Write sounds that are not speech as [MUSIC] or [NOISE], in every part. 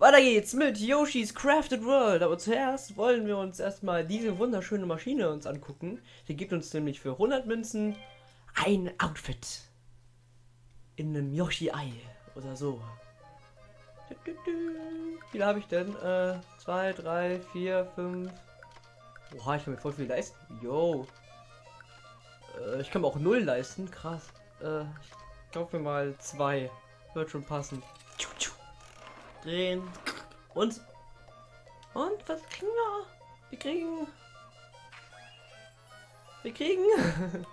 Weiter geht's mit Yoshi's Crafted World. Aber zuerst wollen wir uns erstmal diese wunderschöne Maschine uns angucken. Die gibt uns nämlich für 100 Münzen ein Outfit. In einem Yoshi-Ei oder so. Wie viel habe ich denn? Äh, 2, 3, 4, 5. Oha, ich kann mir voll viel leisten. Yo. Äh, ich kann mir auch null leisten. Krass. Äh, ich kaufe mir mal zwei. Wird schon passen. Drehen. Und. Und was kriegen wir? Wir kriegen. Wir kriegen. [LAUGHS]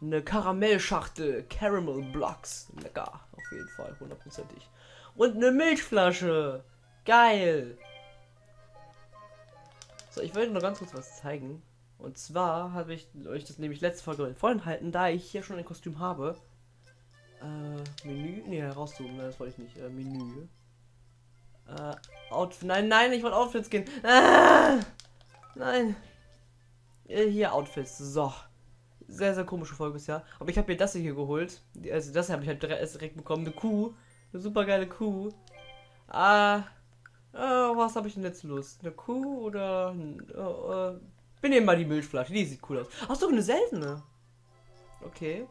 eine Karamellschachtel. Caramel Blocks. Lecker. Auf jeden Fall. Hundertprozentig. Und eine Milchflasche. Geil. So, ich wollte noch ganz kurz was zeigen. Und zwar habe ich euch das nämlich letzte Folge vorenthalten, da ich hier schon ein Kostüm habe. Äh, Menü? Ne, herauszoomen, das wollte ich nicht. Äh, Menü. Äh, Outfit. Nein, nein, ich wollte Outfits gehen. Ah, nein. Äh, hier Outfits. So. Sehr, sehr komische Folge bisher. Aber ich habe mir das hier geholt. Also das habe ich halt direkt bekommen. Eine Kuh. Eine super geile Kuh. Ah. Oh, was habe ich denn jetzt Lust? Eine Kuh oder... Oh, äh, wir nehmen mal die Milchflasche, die sieht cool aus. Ach so, eine seltene. Okay.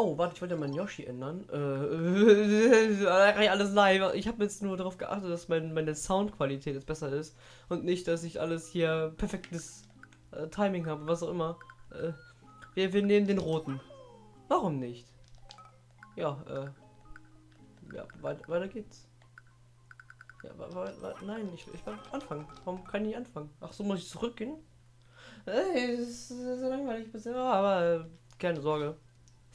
Oh, warte, ich wollte meinen Yoshi ändern. Äh, [LAUGHS] alles live. Ich habe jetzt nur darauf geachtet, dass mein, meine Soundqualität jetzt besser ist. Und nicht, dass ich alles hier perfektes äh, Timing habe, was auch immer. Äh, wir, wir nehmen den roten. Warum nicht? Ja, äh. Ja, weiter, weiter geht's. Ja, nein, ich, ich will anfangen. Warum kann ich nicht anfangen? Ach so, muss ich zurückgehen? Ey, das ist so langweilig bisher, aber äh, keine Sorge.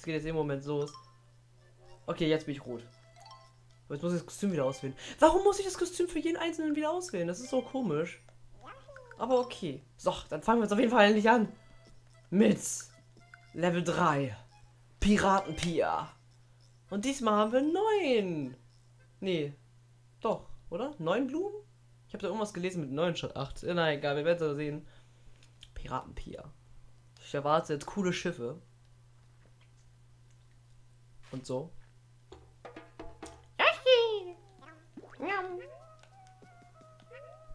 Es geht jetzt im Moment los. Okay, jetzt bin ich rot. Jetzt muss ich das Kostüm wieder auswählen. Warum muss ich das Kostüm für jeden einzelnen wieder auswählen? Das ist so komisch. Aber okay. So, dann fangen wir jetzt auf jeden Fall endlich an. Mit Level 3. Piratenpia. Und diesmal haben wir neun. Nee. Doch. Oder? Neun Blumen? Ich habe da irgendwas gelesen mit neun statt acht. Na egal, wir werden es sehen. Piratenpia. Ich erwarte jetzt coole Schiffe. Und so.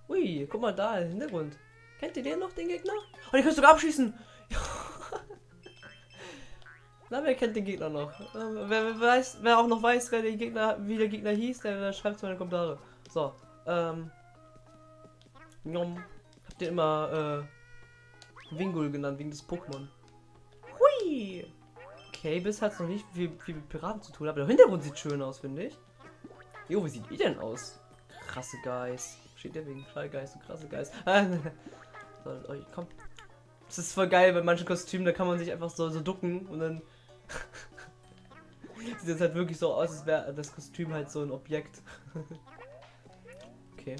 Ui, guck mal da im Hintergrund. Kennt ihr den noch, den Gegner? Oh, den kannst du sogar abschießen. [LAUGHS] Na, wer kennt den Gegner noch? Wer, wer, weiß, wer auch noch weiß, wer der Gegner, wie der Gegner hieß, der, der schreibt es mal in die Kommentare. So, ähm. Habt ihr immer, äh, Wingul genannt, wegen des Pokémon. Hui! Okay, bis hat es noch nicht viel, viel mit Piraten zu tun, aber der Hintergrund sieht schön aus, finde ich. Jo, wie sieht ihr denn aus? Krasse Geist. Steht der wegen Schallgeist und krasse Geist. so, oh, komm. Das ist voll geil, bei manchen Kostümen, da kann man sich einfach so, so ducken und dann [LAUGHS] sieht es halt wirklich so aus, als wäre das Kostüm halt so ein Objekt. [LAUGHS] Okay.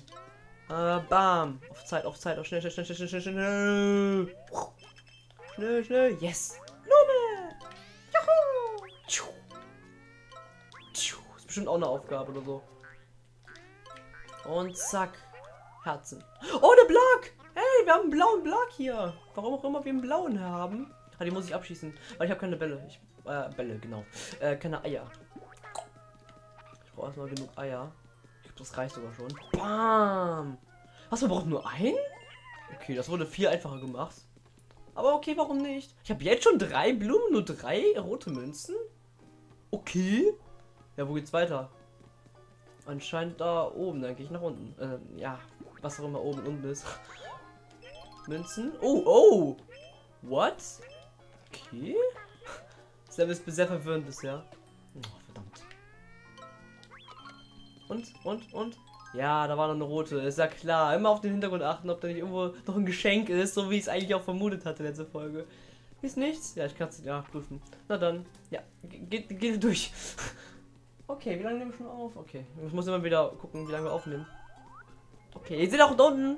Äh, bam. Auf Zeit, auf Zeit, auf schnell, schnell, schnell, schnell, schnell, schnell. Schnell, schnell. Yes. Ist bestimmt auch eine Aufgabe oder so. Und zack. Herzen. Oh, der Block. Hey, wir haben einen blauen Block hier. Warum auch immer wir einen blauen haben. Ah, die muss ich abschießen. Weil ich habe keine Bälle. Ich, äh, Bälle, genau. Äh, keine Eier. Ich brauche erstmal genug Eier. Das reicht sogar schon. Bam! Was, wir brauchen nur ein? Okay, das wurde viel einfacher gemacht. Aber okay, warum nicht? Ich habe jetzt schon drei Blumen, nur drei rote Münzen? Okay. Ja, wo geht's weiter? Anscheinend da oben, dann gehe ich nach unten. Äh, ja, was auch immer oben und unten ist. [LAUGHS] Münzen. Oh, oh! What? Okay. Das Level ist sehr verwirrend bisher. Und, und, und? Ja, da war noch eine rote. Ist ja klar. Immer auf den Hintergrund achten, ob da nicht irgendwo noch ein Geschenk ist, so wie ich es eigentlich auch vermutet hatte letzte Folge. Ist nichts? Ja, ich kann es ja prüfen. Na dann, ja, geht, geht durch. [LAUGHS] okay, wie lange nehmen wir schon auf? Okay, ich muss immer wieder gucken, wie lange wir aufnehmen. Okay, ihr seht auch da unten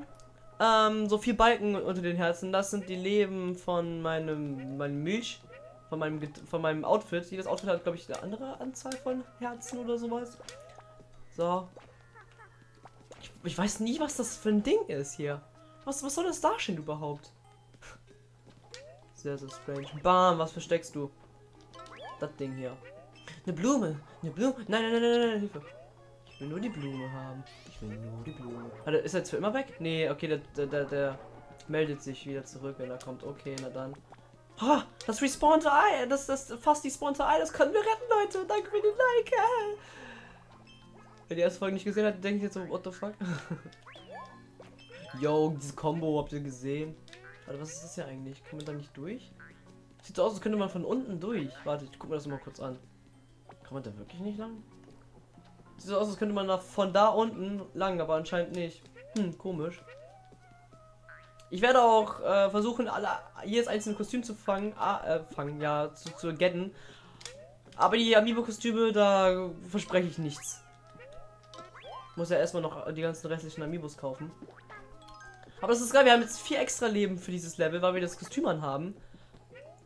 ähm, so vier Balken unter den Herzen. Das sind die Leben von meinem, meinem Milch, von meinem, von meinem Outfit. Jedes Outfit hat, glaube ich, eine andere Anzahl von Herzen oder sowas. So. Ich, ich, weiß nie, was das für ein Ding ist hier. Was, was soll das darstellen überhaupt? Sehr, sehr strange. Bam, was versteckst du? Das Ding hier. Eine Blume. Eine Blume. Nein, nein, nein, nein, nein, Hilfe. Ich will nur die Blume haben. Ich will nur die Blume. Warte, ist er jetzt für immer weg? Nee, okay, der, der, der, der meldet sich wieder zurück, wenn er kommt. Okay, na dann. Oh, das respawnte Ei, das, das fast die spawnte Ei, das können wir retten, Leute. Danke für den Like. Wer die erste Folge nicht gesehen hat, denkt jetzt so, what the fuck? [LAUGHS] Yo, diese Combo habt ihr gesehen? Warte, was ist das hier eigentlich? Kann man da nicht durch? Sieht so aus, als könnte man von unten durch. Warte, ich guck mir das mal kurz an. Kann man da wirklich nicht lang? Sieht so aus, als könnte man da von da unten lang, aber anscheinend nicht. Hm, komisch. Ich werde auch äh, versuchen, alle, jedes einzelne Kostüm zu fangen, ah, äh, fangen, ja, zu, zu getten. Aber die Amiibo-Kostüme, da verspreche ich nichts. Muss ja erstmal noch die ganzen restlichen Amiibos kaufen. Aber das ist geil, wir haben jetzt vier extra Leben für dieses Level, weil wir das Kostüm anhaben.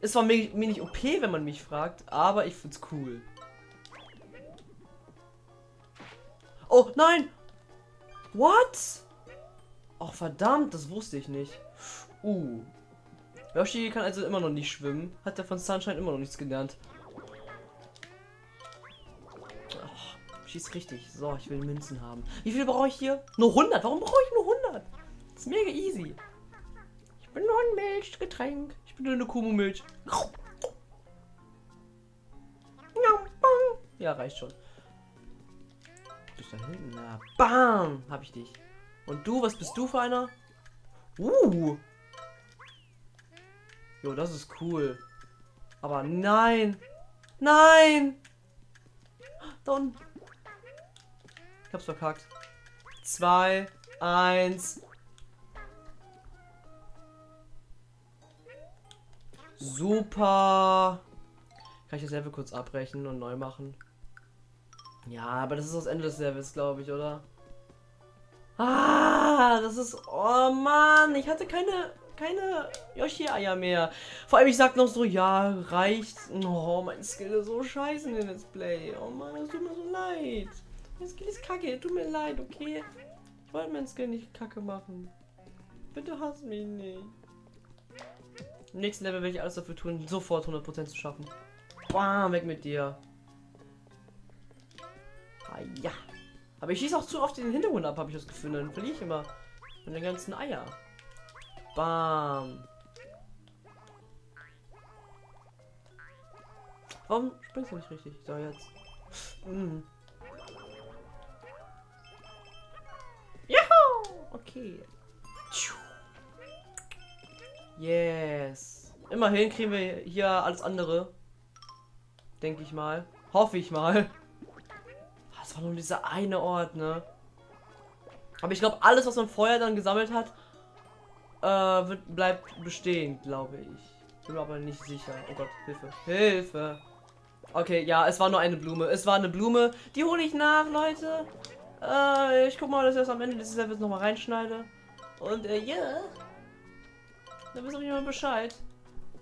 Es war mir, mir nicht OP, wenn man mich fragt, aber ich find's cool. Oh, nein! What? Ach, verdammt, das wusste ich nicht. Uh. Yoshi kann also immer noch nicht schwimmen. Hat er von Sunshine immer noch nichts gelernt. Oh, schieß richtig. So, ich will Münzen haben. Wie viel brauche ich hier? Nur 100. Warum brauche ich nur 100? Ist mega easy. Ich bin nur ein Milchgetränk. Ich bin nur eine Kumu-Milch. Ja, reicht schon. Bist da hinten? Na, bam! Hab ich dich. Und du, was bist du für einer? Uh! Jo, das ist cool. Aber nein! Nein! Don! Ich hab's verkackt. Zwei, eins. Super! Kann ich das Level kurz abbrechen und neu machen? Ja, aber das ist das Ende des Levels, glaube ich, oder? Ah, das ist... Oh Mann, ich hatte keine keine Yoshi-Eier mehr. Vor allem, ich sag noch so, ja, reicht. Oh, mein Skill ist so scheiße in den Let's Play. Oh Mann, es tut mir so leid. Mein Skill ist kacke, tut mir leid, okay? Ich wollte mein Skill nicht kacke machen. Bitte hass mich nicht. Im nächsten Level werde ich alles dafür tun, sofort 100% zu schaffen. Bam, weg mit dir. Ah ja. Aber ich schieße auch zu oft den Hintergrund ab, habe ich das Gefühl. Dann verliere ich immer meine ganzen Eier. Bam. Warum springst du nicht richtig? So, jetzt. Mhm. Juhu! Okay. Yes. Immerhin kriegen wir hier alles andere. Denke ich mal. Hoffe ich mal. Das war nur dieser eine Ort, ne? Aber ich glaube, alles, was man vorher dann gesammelt hat, äh, wird, bleibt bestehen, glaube ich. Bin mir aber nicht sicher. Oh Gott, Hilfe. Hilfe. Okay, ja, es war nur eine Blume. Es war eine Blume. Die hole ich nach, Leute. Äh, ich guck mal, dass ich das am Ende dieses Levels nochmal reinschneide. Und, äh, ja. Yeah. Dann wisst ihr mal Bescheid.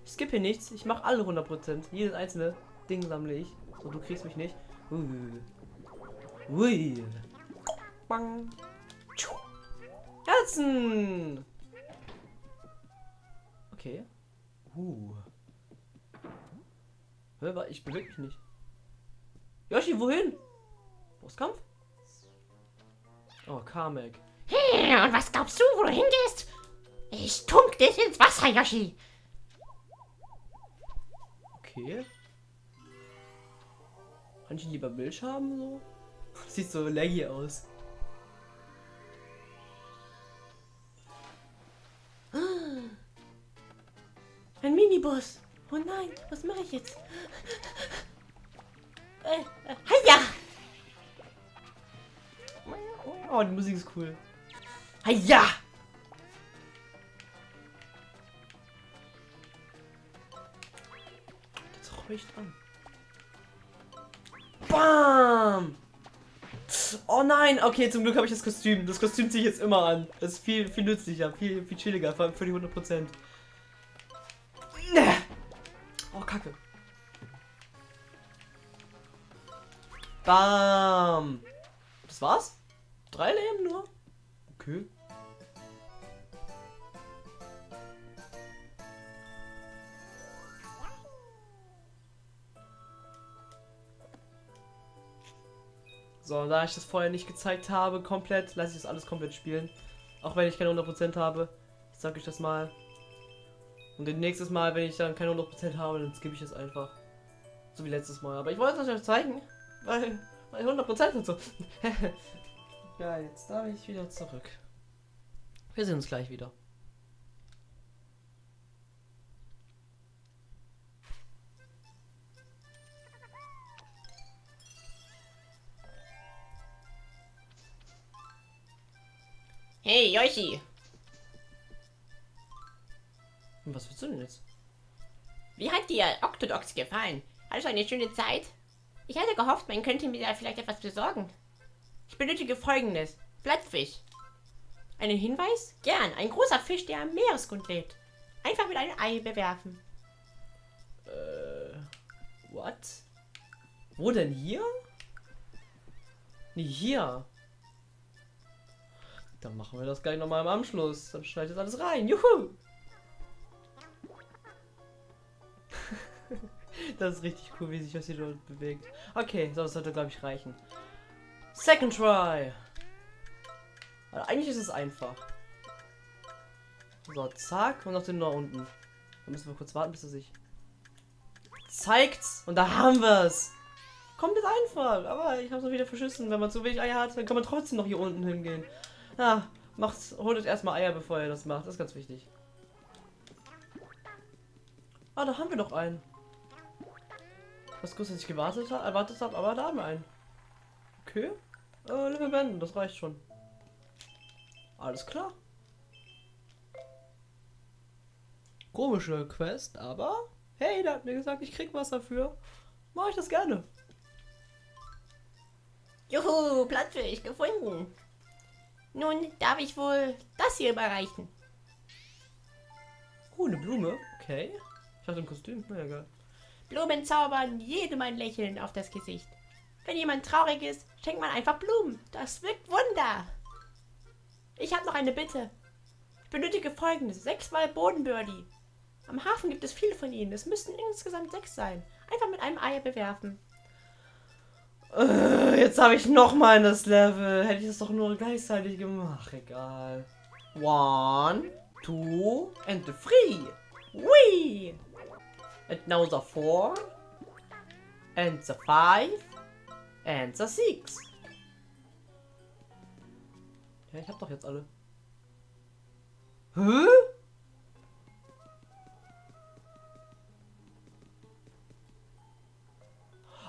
Ich skippe hier nichts. Ich mache alle 100%. Jedes einzelne Ding sammle ich. So, du kriegst mich nicht. Ui. Ui. Bang. Herzen. Okay. Uh. Hör, ich bewege mich nicht. Yoshi, wohin? Bosskampf? Oh, Kamek. Hey, und was glaubst du, wo du hingehst? Ich tunk dich ins Wasser, Yoshi. Okay. Kann ich lieber Milch haben, so? [LAUGHS] Sieht so laggy aus. Ein Minibus. Oh nein, was mache ich jetzt? Äh, äh, Heia! Oh, die Musik ist cool. Heia! Räucht an. Bam! Oh nein, okay, zum Glück habe ich das Kostüm. Das Kostüm ziehe ich jetzt immer an. Das ist viel, viel nützlicher, viel, viel chilliger, vor allem für die 100%. Oh, Kacke. Bam. Das war's? Drei Leben nur? Okay. So, da ich das vorher nicht gezeigt habe, komplett, lasse ich das alles komplett spielen. Auch wenn ich keine 100% habe. Ich sag euch das mal. Und den nächstes Mal, wenn ich dann keine 100% habe, dann skippe ich es einfach. So wie letztes Mal. Aber ich wollte es euch zeigen, weil, weil 100% und so. [LAUGHS] ja, jetzt darf ich wieder zurück. Wir sehen uns gleich wieder. Hey, Yoshi. Was willst du denn jetzt? Wie hat dir Octodox gefallen? Hattest du eine schöne Zeit? Ich hatte gehofft, man könnte mir da vielleicht etwas besorgen. Ich benötige folgendes. Plattfisch. Einen Hinweis? Gern. Ein großer Fisch, der am Meeresgrund lebt. Einfach mit einem Ei bewerfen. Äh. What? Wo denn hier? Nee, hier. Dann machen wir das gleich nochmal im Anschluss. Dann schneidet alles rein. Juhu! [LAUGHS] das ist richtig cool, wie sich das hier dort bewegt. Okay, so, das sollte, glaube ich, reichen. Second try. Also eigentlich ist es einfach. So, zack. Und noch den da unten. Da müssen wir kurz warten, bis er sich zeigt's. Und da haben wir es. Kommt jetzt einfach. Aber ich habe es wieder verschissen. Wenn man zu wenig Eier hat, dann kann man trotzdem noch hier unten hingehen. Ja, macht, holt euch erstmal Eier, bevor ihr das macht. Das ist ganz wichtig. Ah, da haben wir noch einen. Was kurz, dass ich gewartet habe, erwartet habe, aber da haben wir einen. Okay. Äh, Level beenden, das reicht schon. Alles klar. Komische Quest, aber hey, der hat mir gesagt, ich krieg was dafür. Mache ich das gerne. Juhu, Plattfisch gefunden. Nun darf ich wohl das hier überreichen. Oh, eine Blume. Okay. Ich hatte ein Kostüm. Na ja, egal. Blumen zaubern jedem ein Lächeln auf das Gesicht. Wenn jemand traurig ist, schenkt man einfach Blumen. Das wirkt Wunder. Ich habe noch eine Bitte. Ich benötige folgendes. Sechsmal Bodenbirdie. Am Hafen gibt es viele von ihnen. Es müssten insgesamt sechs sein. Einfach mit einem Ei bewerfen. Äh, jetzt habe ich noch mal das Level. Hätte ich das doch nur gleichzeitig gemacht. Egal. One, two, and three. Wee! And now the four. And the five. And the six. Ja, ich hab doch jetzt alle. Hä?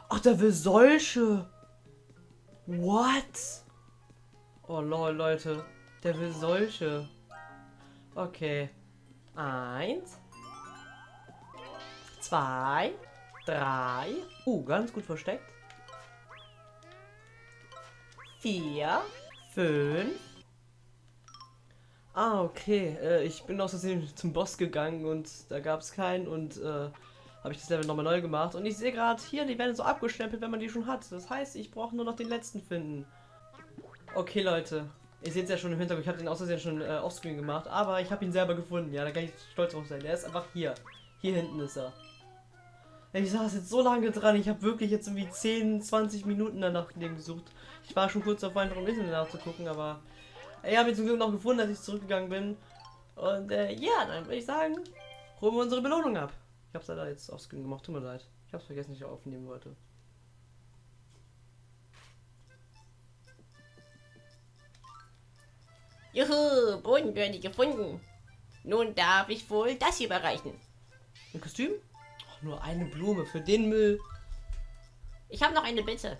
Ach, der will solche. What? Oh lol, Leute. Der will solche. Okay. Eins. Zwei. Drei. Uh, ganz gut versteckt. Vier. Fünf. Ah, okay. Äh, ich bin aus Versehen zum Boss gegangen und da gab es keinen und äh, habe ich das Level nochmal neu gemacht. Und ich sehe gerade hier, die werden so abgestempelt, wenn man die schon hat. Das heißt, ich brauche nur noch den letzten finden. Okay, Leute. Ihr seht es ja schon im Hintergrund, ich habe den aus Versehen schon äh, offscreen gemacht, aber ich habe ihn selber gefunden. Ja, da kann ich stolz drauf sein. Der ist einfach hier. Hier hinten ist er. Ich saß jetzt so lange dran, ich habe wirklich jetzt irgendwie 10, 20 Minuten danach dem gesucht. Ich war schon kurz davor, einfach im Internet nachzugucken, aber ich habe ihn zum Glück noch gefunden, als ich zurückgegangen bin. Und äh, ja, dann würde ich sagen, holen wir unsere Belohnung ab. Ich habe es leider jetzt offscreen gemacht, tut mir leid. Ich habe es vergessen, dass ich aufnehmen wollte. Juhu, Bodenbirdie gefunden. Nun darf ich wohl das hier überreichen. Ein Kostüm? Ach, nur eine Blume für den Müll. Ich habe noch eine Bitte.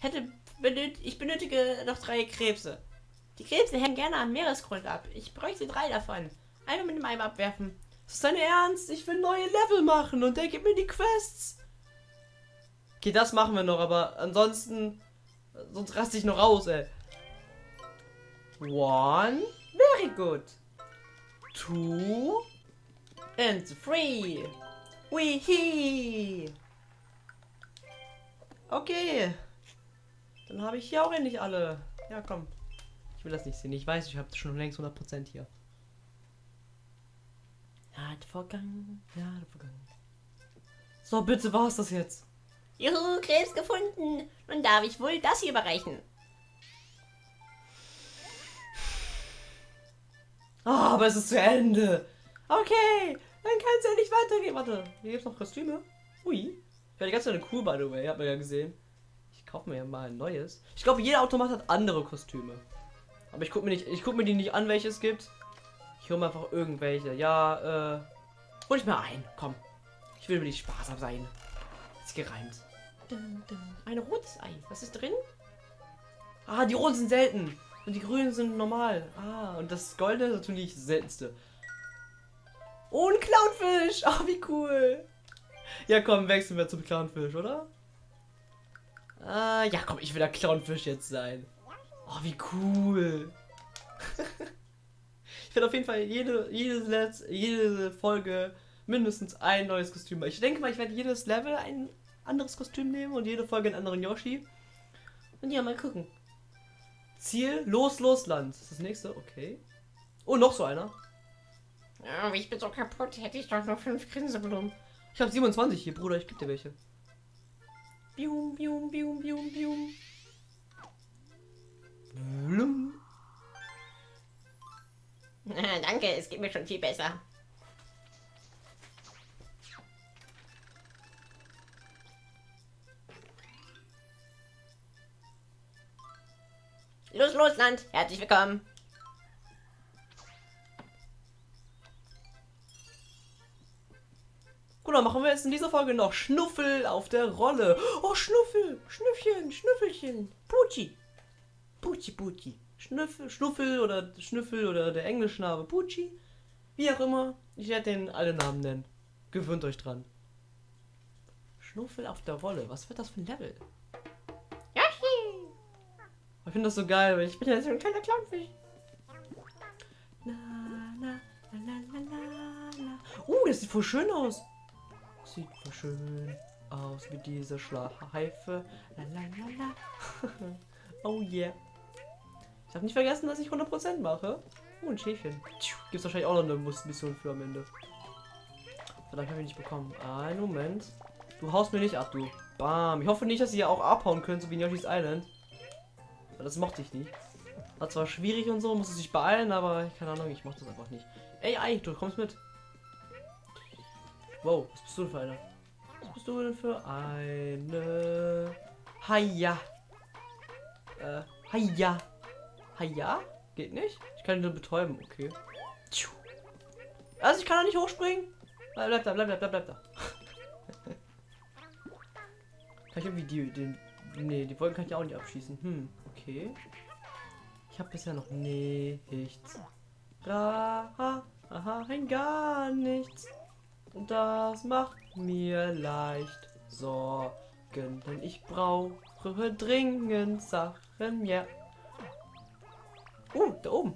Hätte benöt ich benötige noch drei Krebse. Die Krebse hängen gerne am Meeresgrund ab. Ich bräuchte drei davon. Einmal mit dem Eimer abwerfen. Ist das dein Ernst? Ich will neue Level machen und der gibt mir die Quests. Okay, das machen wir noch, aber ansonsten. Sonst raste ich noch raus, ey. One. Very good. Two. And three. Weehee. Okay. Dann habe ich hier auch endlich alle. Ja, komm. Ich will das nicht sehen. Ich weiß, ich habe schon längst 100% hier. Jahre vergangen, Jahre vergangen. So, bitte war es das jetzt. Juhu, Krebs gefunden. Nun darf ich wohl das hier überreichen. Ah, aber es ist zu Ende. Okay, dann kann es ja nicht weitergehen. Warte, hier gibt es noch Kostüme. Ui. Ich werde die ganze Zeit cool, by the way. Habt ihr ja gesehen. Ich kaufe mir ja mal ein neues. Ich glaube, jeder Automat hat andere Kostüme. Aber ich gucke mir nicht, ich gucke mir die nicht an, welche es gibt. Ich hole mir einfach irgendwelche. Ja, äh, hol ich mir ein. Komm. Ich will mir nicht sparsam sein. Ist gereimt. Ein rotes Ei. Was ist drin? Ah, die roten sind selten. Und die grünen sind normal. Ah, und das goldene ist natürlich das seltenste. Oh, ein Clownfisch. Oh, wie cool. Ja, komm, wechseln wir zum Clownfisch, oder? Ah, ja, komm, ich will der Clownfisch jetzt sein. Oh, wie cool. [LAUGHS] werde auf jeden Fall jede, jede, jede Folge mindestens ein neues Kostüm. Ich denke mal, ich werde jedes Level ein anderes Kostüm nehmen und jede Folge einen anderen Yoshi. Und ja, mal gucken. Ziel, los, los, Land. Das ist das nächste, okay. Oh, noch so einer. Oh, ich bin so kaputt. Hätte ich doch nur fünf Grinseblumen. Ich habe 27 hier, Bruder, ich gebe dir welche. Bium, bium, bium, bium, bium. Blum. [LAUGHS] Danke, es geht mir schon viel besser. Los, los, Land. Herzlich willkommen. Gut, dann machen wir jetzt in dieser Folge noch Schnuffel auf der Rolle. Oh, Schnuffel, Schnüffchen, Schnüffelchen, Pucci. Pucci, Pucci. Schnüffel, Schnuffel oder Schnüffel oder der englische Name Pucci. Wie auch immer. Ich werde den alle Namen nennen. Gewöhnt euch dran. Schnuffel auf der Rolle. Was wird das für ein Level? Yoshi. Ich finde das so geil, weil ich bin ja so ein kleiner Clownfisch. Na, na, la, la, la, la. Uh, das sieht voll schön aus. Sieht voll schön aus mit dieser Schleife. La, la, la, la. [LAUGHS] oh yeah. Ich habe nicht vergessen, dass ich 100% mache. Oh, ein Schäfchen. Gibt wahrscheinlich auch noch eine Mission für am Ende. Verdammt, habe ich nicht bekommen. Einen Moment. Du haust mir nicht ab, du. Bam. Ich hoffe nicht, dass sie hier auch abhauen können, so wie in Yoshi's Island. Weil das mochte ich nicht. War zwar schwierig und so, musste sich beeilen, aber keine Ahnung, ich mochte das einfach nicht. Ey, Ei, du kommst mit. Wow, was bist du denn für einer? Was bist du denn für eine? Haja. Äh, Haja. Haja? Geht nicht? Ich kann ihn nur betäuben, okay. Also ich kann da nicht hochspringen. Bleib, da, bleib, bleib, bleib, bleib da. [LAUGHS] kann ich irgendwie die, den, nee, die Wolken kann ich auch nicht abschießen. Hm, okay. Ich habe bisher noch nichts. Ra, ha, aha, gar nichts. Und das macht mir leicht Sorgen, denn ich brauche dringend Sachen, ja. Oh, da oben.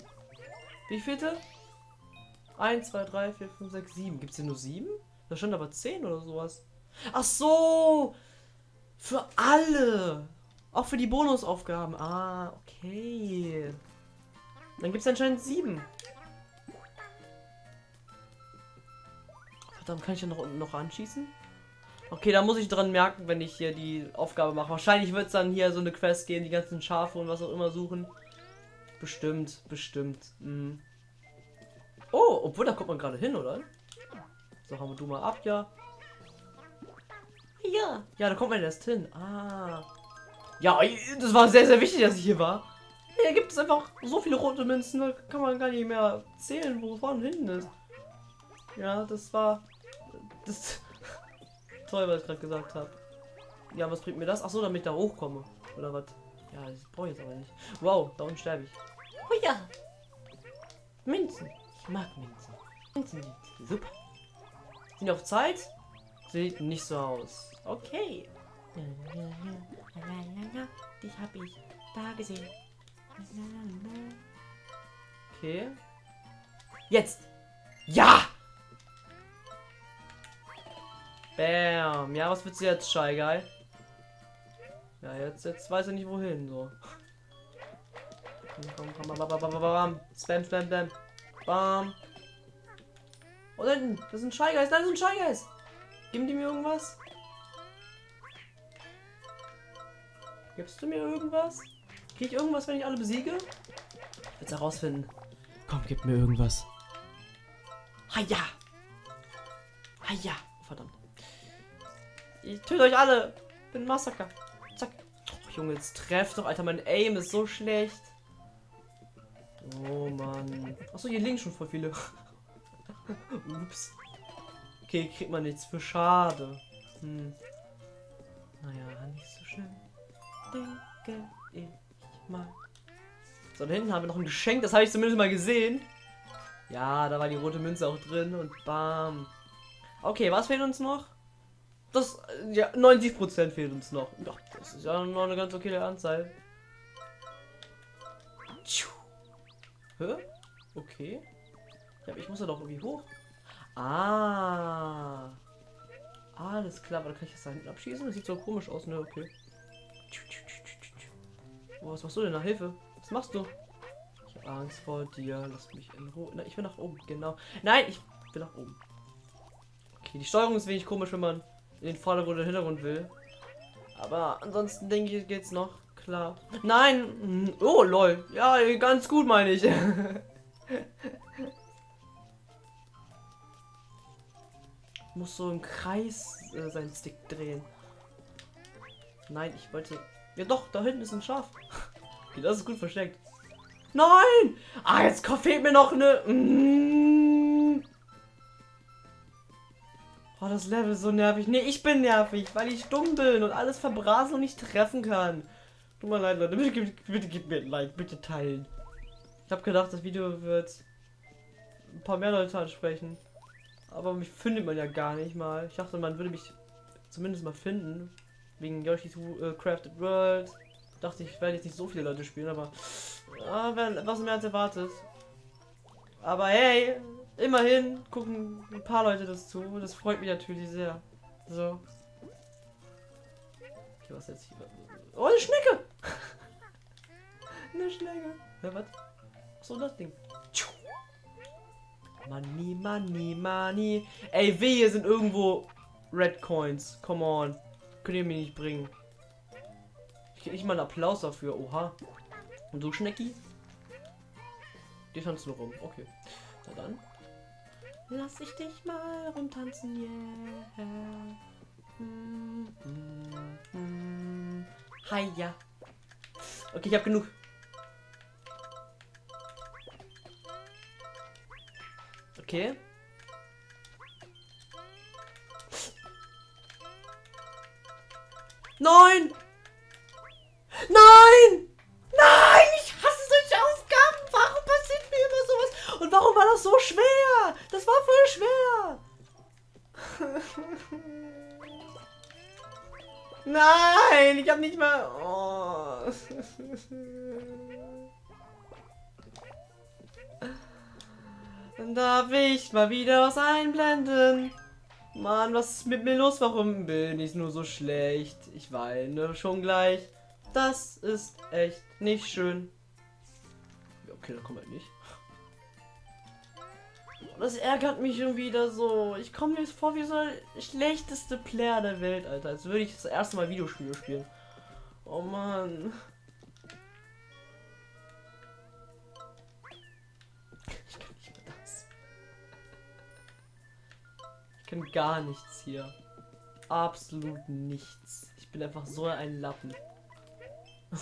Wie vielte? 1, 2, 3, 4, 5, 6, 7. Gibt es hier nur 7? Da stand aber 10 oder sowas. Ach so! Für alle! Auch für die Bonusaufgaben. Ah, okay. Dann gibt es anscheinend 7. Verdammt, kann ich ja noch unten noch anschießen? Okay, da muss ich dran merken, wenn ich hier die Aufgabe mache. Wahrscheinlich wird es dann hier so eine Quest geben, die ganzen Schafe und was auch immer suchen. Bestimmt, bestimmt. Mhm. Oh, obwohl, da kommt man gerade hin, oder? So, haben wir du mal ab, ja. Ja, ja, da kommt man erst hin. Ah. Ja, das war sehr, sehr wichtig, dass ich hier war. Hier gibt es einfach so viele rote Münzen, da kann man gar nicht mehr zählen, wo vorne hinten ist. Ja, das war. Das. [LAUGHS] Toll, was ich gerade gesagt habe. Ja, was bringt mir das? Ach so, damit ich da hochkomme. Oder was? Ja, das brauche ich jetzt aber nicht. Wow, da unten sterbe ich. Oh ja. Münzen. Ich mag Münzen. Münzen sind super. Sind auf Zeit? Sieht nicht so aus. Okay. Dich hab ich da gesehen. Okay. Jetzt. Ja! Bam. Ja, was willst du jetzt, Shy? Ja, jetzt, jetzt weiß er nicht wohin, so. Komm, komm, komm, bam, bam, bam, bam, bam. Spam, spam, spam. Bam. Oh, da hinten. Das sind Shy Guys. Nein, das sind Shy Guys. Geben die mir irgendwas? Gibst du mir irgendwas? Krieg ich irgendwas, wenn ich alle besiege? Jetzt herausfinden. Komm, gib mir irgendwas. Haja! Haja! Verdammt. Ich töte euch alle. Bin ein Massaker. Zack. Oh, Junge, jetzt treff doch, Alter. Mein Aim ist so schlecht. Oh Mann. Achso, hier links schon voll viele. [LAUGHS] Ups. Okay, kriegt man nichts für schade. Hm. Naja, nicht so schlimm. Denke ich mal. So, da hinten haben wir noch ein Geschenk, das habe ich zumindest mal gesehen. Ja, da war die rote Münze auch drin und bam. Okay, was fehlt uns noch? Das, ja, 90% fehlt uns noch. Doch, das ist ja noch eine ganz okay Anzahl. Hä? Okay. Ja, ich muss ja doch irgendwie hoch. Ah. Alles klar, aber da kann ich das da hinten abschießen? Das sieht so komisch aus, ne? Okay. Oh, was machst du denn da? Hilfe. Was machst du? Ich habe Angst vor dir. Lass mich in Ruhe. Na, ich will nach oben, genau. Nein, ich will nach oben. Okay, die Steuerung ist wenig komisch, wenn man in den Vordergrund oder Hintergrund will. Aber ansonsten denke ich, geht's noch. Klar. Nein! Oh, lol. Ja, ganz gut, meine ich. [LAUGHS] Muss so im Kreis äh, seinen Stick drehen. Nein, ich wollte. Ja doch, da hinten ist ein Schaf. okay, [LAUGHS] das ist gut versteckt. Nein! Ah, jetzt fehlt mir noch eine. Mm. Oh, das Level ist so nervig. Nee, ich bin nervig, weil ich dumm bin und alles verbrasen und nicht treffen kann. Tut mir leid, Leute. Bitte, bitte, gib mir ein Like. Bitte teilen. Ich habe gedacht, das Video wird ein paar mehr Leute ansprechen. Aber mich findet man ja gar nicht mal. Ich dachte, man würde mich zumindest mal finden. Wegen Yoshi's uh, Crafted World. Dachte ich, werde jetzt nicht so viele Leute spielen, aber ah, was mehr als erwartet. Aber hey, immerhin gucken ein paar Leute das zu. Das freut mich natürlich sehr. So. Okay, was jetzt hier? Oh, eine Schnecke! Eine Schnecke. Ja, was? So das Ding. Money, money, money. Ey, wehe sind irgendwo Red Coins. Come on. Könnt ihr mir nicht bringen. Ich krieg nicht mal einen Applaus dafür. Oha. Und du, Schnecki? Die tanzt nur rum. Okay. Na dann. Lass ich dich mal rumtanzen, yeah. Mm, mm, mm. Hi, ja. Okay, ich hab genug. Okay. Nein! Nein! Nein! Ich hasse solche Aufgaben! Warum passiert mir immer sowas? Und warum war das so schwer? Das war voll schwer! [LAUGHS] Nein! Ich hab nicht mal... Oh. [LAUGHS] Dann darf ich mal wieder was einblenden. Mann, was ist mit mir los? Warum bin ich nur so schlecht? Ich weine schon gleich. Das ist echt nicht schön. Okay, da kommt halt nicht. Das ärgert mich schon wieder so. Ich komme mir vor wie so der schlechteste Player der Welt, Alter. Als würde ich das erste Mal Videospiele spielen. Oh Mann. Kann gar nichts hier. Absolut nichts. Ich bin einfach so ein Lappen.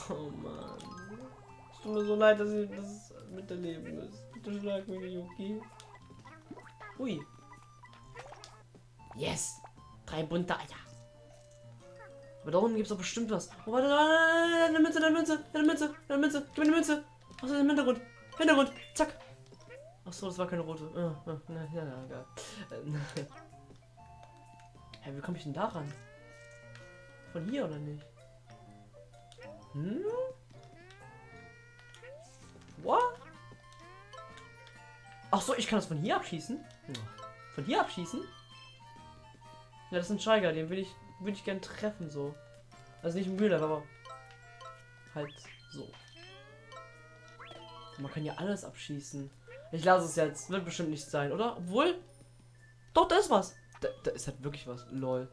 Oh Mann. Es tut mir so leid, dass ich das miterleben muss. Bitte schlag mich nicht, okay? Ui. Yes! Drei bunte Eier. Aber da unten gibt es doch bestimmt was. Oh, warte, eine Münze, eine Münze, eine Münze, eine Münze. Gib mir eine Münze. Achso, im Hintergrund. Hintergrund. Zack. Achso, das war keine rote. Oh, oh, na, egal. [LAUGHS] Hä, wie komme ich denn daran? Von hier oder nicht? Hm? What? Ach so, ich kann das von hier abschießen? Von hier abschießen? Ja, das ist ein Steiger, den will ich, will ich gern treffen, so. Also nicht im Real aber halt so. Man kann ja alles abschießen. Ich lasse es jetzt. Wird bestimmt nicht sein, oder? Obwohl. Doch, da ist was. Da, da ist halt wirklich was. Lol.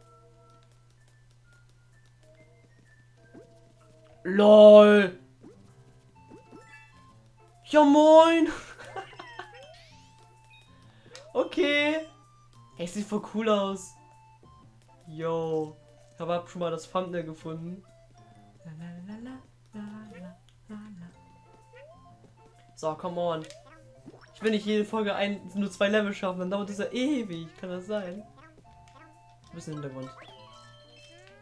LOL. Ja, moin. [LAUGHS] okay. Hey, sieht voll cool aus. Yo. Ich habe schon mal das Thumbnail gefunden. So, come on. Ich will nicht jede Folge ein, nur zwei Level schaffen, dann dauert ja ewig. Kann das sein? Bisschen Hintergrund.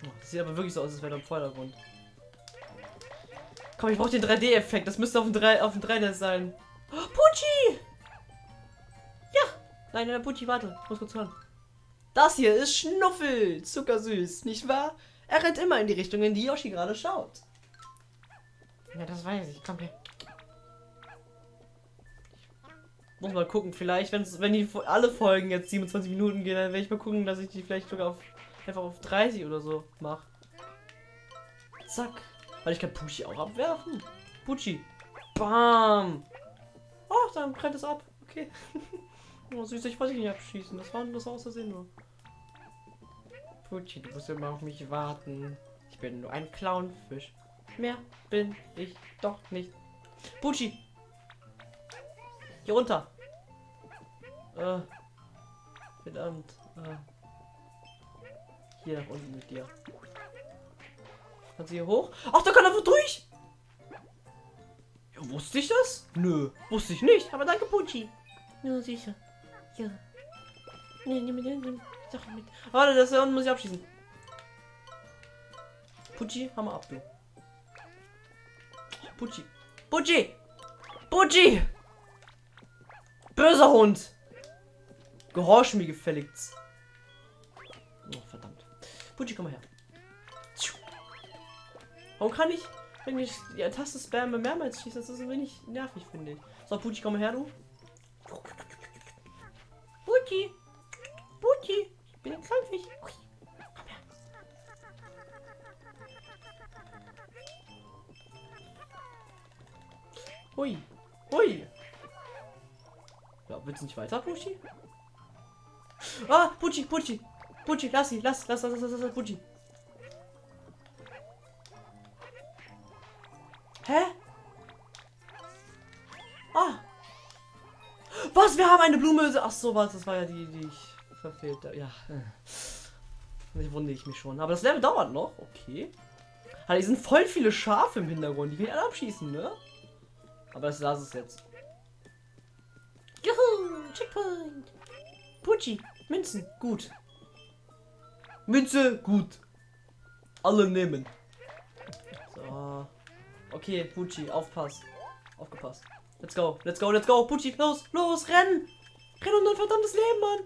Oh, sieht aber wirklich so aus, als wäre da im Vordergrund. Komm, ich brauche den 3D-Effekt. Das müsste auf dem 3 auf dem 3D sein. Oh, Pucci! Ja! Nein, nein, Pucci, warte. Ich muss kurz hören. Das hier ist Schnuffel. Zuckersüß, nicht wahr? Er rennt immer in die Richtung, in die Yoshi gerade schaut. Ja, das weiß ich. Komm her. Muss mal gucken, vielleicht, wenn's, wenn die alle Folgen jetzt 27 Minuten gehen, dann werde ich mal gucken, dass ich die vielleicht sogar auf, einfach auf 30 oder so mache. Zack. Weil ich kann Pucci auch abwerfen. Pucci. Bam. Oh, dann brennt es ab. Okay. [LAUGHS] oh, süß, ich wollte dich nicht abschießen. Das war, das aus Versehen nur. Pucci, du musst immer auf mich warten. Ich bin nur ein Clownfisch. Mehr bin ich doch nicht. Pucci. Hier runter. Äh. Verdammt. Äh. Hier unten mit dir. Kannst du hier hoch? Ach, da kann er durch! Ja, wusste ich das? Nö, wusste ich nicht. Aber danke, Pucci. Ja, sicher. Ja. Nee, nimm mit, nimm Sache mit. Warte, das da unten muss ich abschießen. Pucci, hammer ab, du. Pucci. Pucci! Pucci! Böser Hund! Gehorch mir gefälligst. Oh, verdammt. Pucci, komm mal her. Warum kann ich, wenn ich die Taste spamme, mehrmals schießen? Das ist ein wenig nervig, finde ich. So, Pucci, komm mal her, du. Pucci! Pucci! Ich bin Kleinfisch. Komm her. Hui. Hui. Willst du nicht weiter, Pucci? Ah, Pucci, Pucci. Pucci, lass sie, lass, lass, lass, lass, lass, Pucci. Hä? Ah. Was? Wir haben eine Blume. Ach so, was? Das war ja die, die ich verfehlt habe. Ja. Ich wundere ich mich schon. Aber das Level dauert noch. Okay. Ah, hier sind voll viele Schafe im Hintergrund. Die will alle abschießen, ne? Aber das lass es jetzt. Checkpoint! Pucci, Münzen, gut. Münze, gut. Alle nehmen. So. Okay, Pucci, aufpasst. Aufgepasst. Let's go, let's go, let's go. Pucci, los, los, renn! Renn um dein verdammtes Leben, Mann!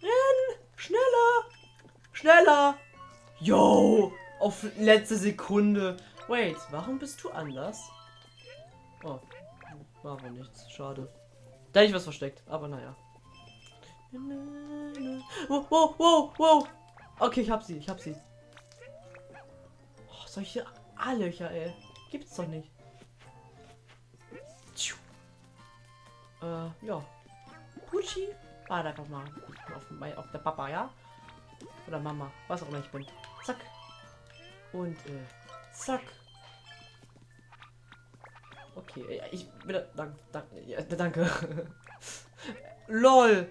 Renn! Schneller! Schneller! Yo! Auf letzte Sekunde. Wait, warum bist du anders? Oh, war wohl nichts. Schade. Da hätte ich was versteckt, aber naja. Wow, wow, wow, wow. Okay, ich hab sie, ich hab sie. Oh, solche A-Löcher, ey. Gibt's doch nicht. Äh, ja. Pucci. Warte einfach mal auf, mein, auf der Papa, ja? Oder Mama, was auch immer ich bin. Zack. Und, äh, zack. Okay, ja, ich bitte, danke, danke, ja, danke. [LAUGHS] LOL.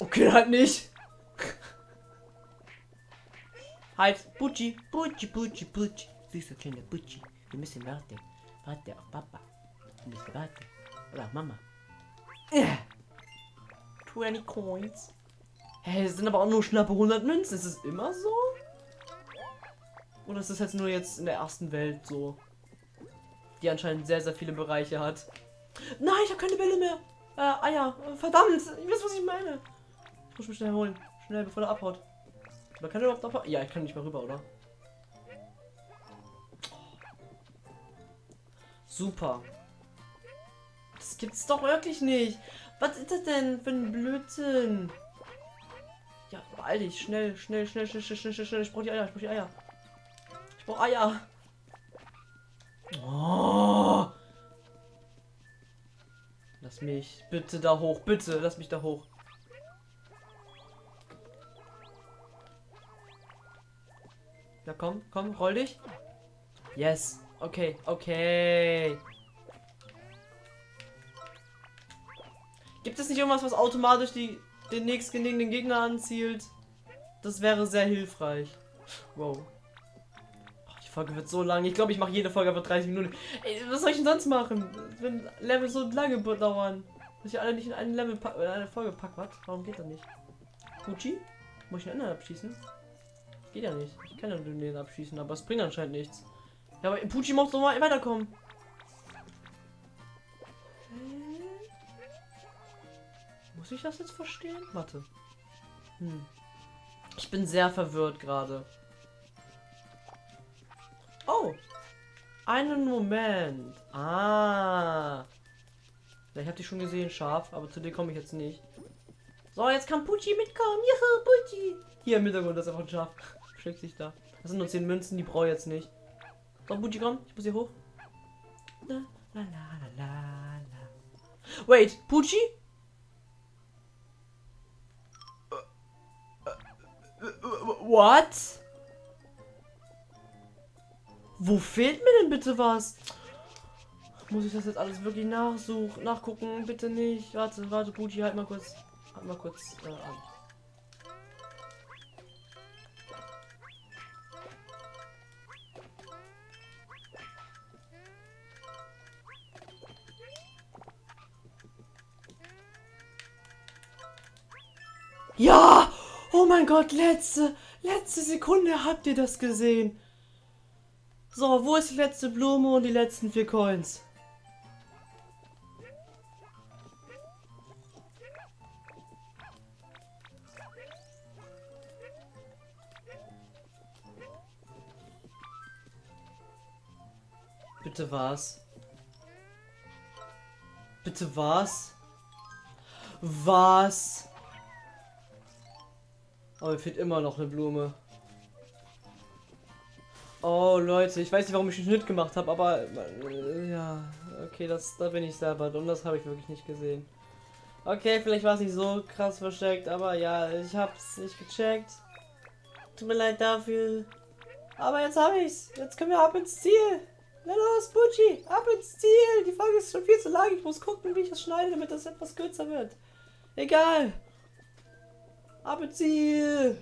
Okay, halt nicht. halt, Pucci, Pucci, Pucci, Pucci. Süßer kleiner Pucci. Wir müssen warten. Warte auf Papa. Wir müssen warten. Oder auf Mama. Äh. 20 Coins. Hä, hey, es sind aber auch nur schnappe 100 Münzen. Ist es immer so? Oder ist das jetzt nur jetzt in der ersten Welt so? Die anscheinend sehr, sehr viele Bereiche hat. Nein, ich habe keine Bälle mehr. Äh, Eier. Verdammt. Ich weiß, was ich meine. Ich muss mich schnell holen. Schnell, bevor er abhaut. Man kann er überhaupt abhauen? Ja, ich kann nicht mehr rüber, oder? Super. Das gibt's doch wirklich nicht. Was ist das denn für ein Blödsinn? Ja, beeil dich. Schnell, schnell, schnell, schnell, schnell, schnell, schnell. Ich brauche die Eier. Ich brauche die Eier. Ich brauche Eier. Oh. Lass mich bitte da hoch. Bitte, lass mich da hoch. Ja, komm, komm, roll dich. Yes. Okay, okay. Gibt es nicht irgendwas, was automatisch die, den nächstgelegenen Gegner anzielt? Das wäre sehr hilfreich. Wow. Folge wird so lang. Ich glaube, ich mache jede Folge aber 30 Minuten. Ey, was soll ich denn sonst machen? Wenn Level so lange dauern. Dass ich alle nicht in einen Level in eine Folge pack. Was? Warum geht das nicht? Gucci? Muss ich einen anderen abschießen? Geht ja nicht. Ich kann ja den abschießen, aber es bringt anscheinend nichts. Ja, aber Pucci muss doch mal weiterkommen. Muss ich das jetzt verstehen? Warte. Hm. Ich bin sehr verwirrt gerade. Einen Moment. Ah. Ich habe die schon gesehen, scharf, aber zu dir komme ich jetzt nicht. So, jetzt kann Pucci mitkommen. Juhu, Pucci. Hier im Hintergrund ist einfach ein Schaf. [LAUGHS] Schlägt sich da. Das sind nur 10 Münzen, die brauche ich jetzt nicht. So, Pucci, komm. Ich muss hier hoch. La, la, la. Wait, Pucci? What? Wo fehlt mir denn bitte was? Muss ich das jetzt alles wirklich nachsuchen, nachgucken? Bitte nicht. Warte, warte, Pucci, halt mal kurz, halt mal kurz äh, an. Ja! Oh mein Gott, letzte, letzte Sekunde habt ihr das gesehen. So, wo ist die letzte Blume und die letzten vier Coins? Bitte was? Bitte was? Was? Aber mir fehlt immer noch eine Blume. Oh Leute, ich weiß nicht, warum ich den Schnitt gemacht habe, aber äh, ja, okay, das da bin ich selber und das habe ich wirklich nicht gesehen. Okay, vielleicht war es nicht so krass versteckt, aber ja, ich hab's nicht gecheckt. Tut mir leid dafür. Aber jetzt habe ich's. Jetzt können wir ab ins Ziel. Na los, Bucci, ab ins Ziel. Die Folge ist schon viel zu lang. Ich muss gucken, wie ich es schneide, damit das etwas kürzer wird. Egal. Ab ins Ziel.